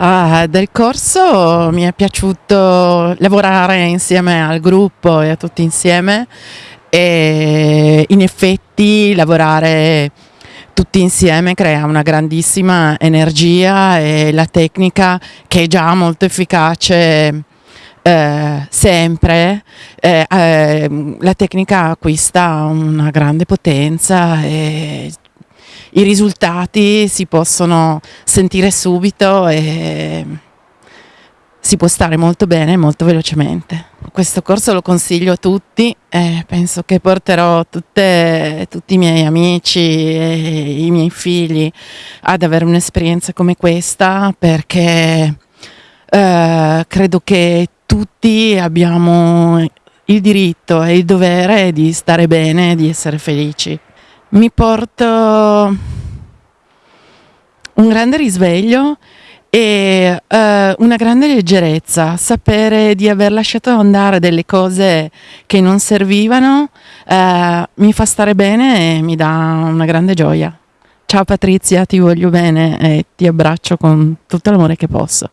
Ah, del corso mi è piaciuto lavorare insieme al gruppo e a tutti insieme e in effetti lavorare tutti insieme crea una grandissima energia e la tecnica che è già molto efficace eh, sempre, eh, eh, la tecnica acquista una grande potenza e i risultati si possono sentire subito e si può stare molto bene molto velocemente. Questo corso lo consiglio a tutti e penso che porterò tutte, tutti i miei amici e i miei figli ad avere un'esperienza come questa perché eh, credo che tutti abbiamo il diritto e il dovere di stare bene e di essere felici mi porto un grande risveglio e uh, una grande leggerezza, sapere di aver lasciato andare delle cose che non servivano uh, mi fa stare bene e mi dà una grande gioia. Ciao Patrizia, ti voglio bene e ti abbraccio con tutto l'amore che posso.